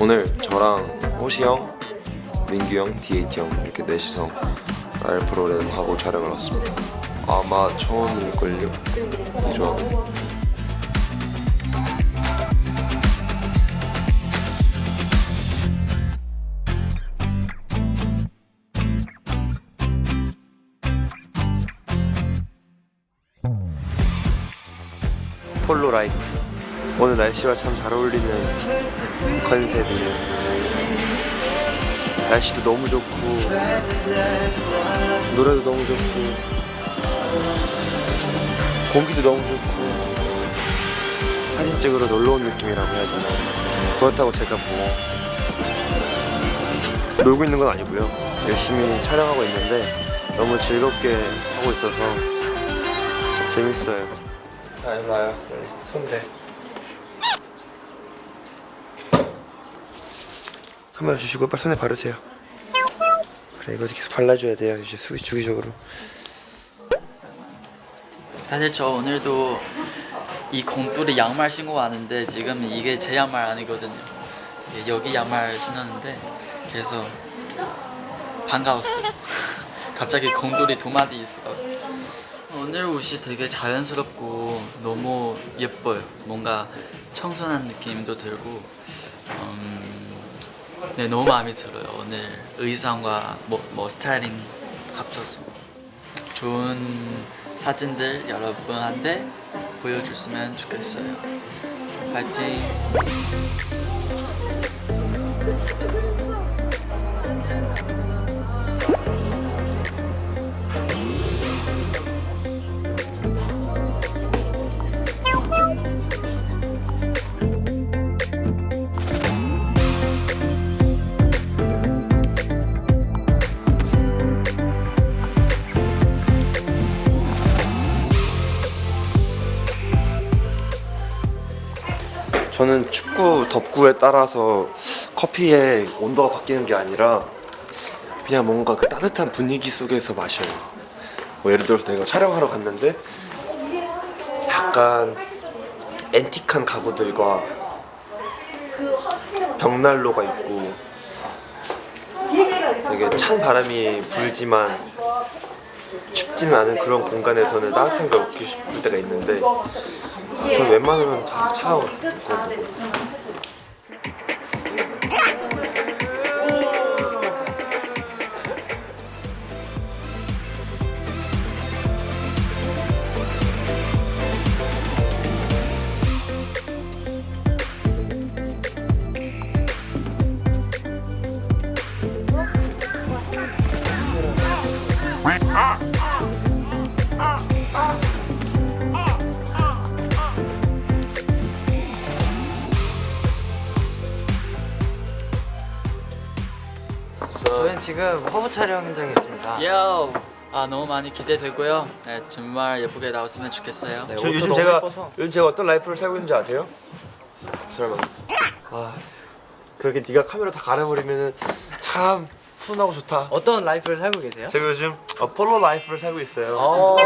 오늘 저랑 호시 형, 민규 형, DH 형 이렇게 넷이서 알프로를 하고 촬영을 왔습니다. 아마 처음일걸요? 그죠? 폴로 life 오늘 날씨와 참 잘 어울리는 컨셉이에요 날씨도 너무 좋고 노래도 너무 좋고 공기도 너무 좋고 사진 찍으러 놀러 온 느낌이라고 해야 되나? 그렇다고 제가 뭐 놀고 있는 건 아니고요. 열심히 촬영하고 있는데 너무 즐겁게 하고 있어서 재밌어요. 자 일로 와요. 손대 카메라 주시고 빨리 손에 바르세요 그래 이거 계속 발라줘야 돼요 이제 수, 주기적으로 사실 저 오늘도 이 공뚜리 양말 신고 왔는데 지금 이게 제 양말 아니거든요. 예, 여기 양말 신었는데 그래서 반가웠어요. 갑자기 공뚜리 두 마디 있어가지고 오늘 옷이 되게 자연스럽고 너무 예뻐요. 뭔가 청순한 느낌도 들고 음, 네 너무 마음에 들어요. 오늘 의상과 뭐, 뭐 스타일링 합쳐서 좋은 사진들 여러분한테 보여줬으면 좋겠어요. 파이팅! 저는 춥고 덥고에 따라서 커피의 온도가 바뀌는 게 아니라 그냥 뭔가 그 따뜻한 분위기 속에서 마셔요. 뭐 예를 들어서 내가 촬영하러 갔는데 약간 앤틱한 가구들과 벽난로가 있고 되게 찬 바람이 불지만 춥지는 않은 그런 공간에서는 따뜻한 걸 먹고 싶을 때가 있는데 전 웬만하면 다 차가워 저희는 지금 허브 촬영 현장에 있습니다. 요! 아 너무 많이 기대되고요. 네, 정말 예쁘게 나왔으면 좋겠어요. 네, 저 요즘 제가 예뻐서. 요즘 제가 어떤 life를 살고 있는지 아세요? 설마 아 그렇게 네가 카메라 다 가려버리면은 참 훈하고 좋다 어떤 life를 살고 계세요? 제가 요즘 어, 폴로 life를 살고 있어요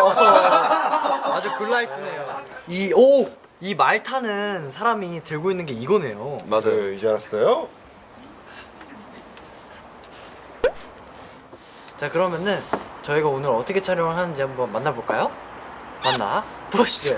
아주 good life네요. 이 오! 이 말 타는 사람이 들고 있는 게 이거네요. 맞아요 이제 알았어요? 자 그러면은 저희가 오늘 어떻게 촬영을 하는지 한번 만나볼까요? 만나 보시죠.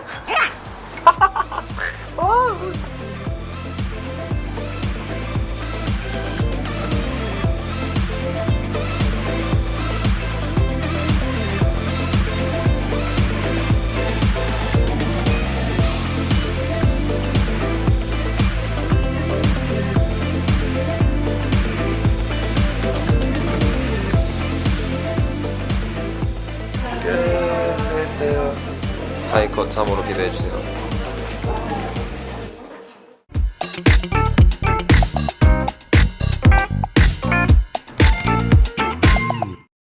하이컷 3으로 기대해주세요.